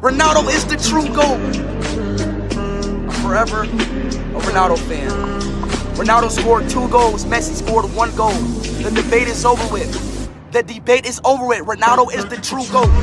Ronaldo is the true GOAT. Forever a Ronaldo fan. Ronaldo scored two goals, Messi scored one goal. The debate is over with. The debate is over with. Ronaldo is the true GOAT.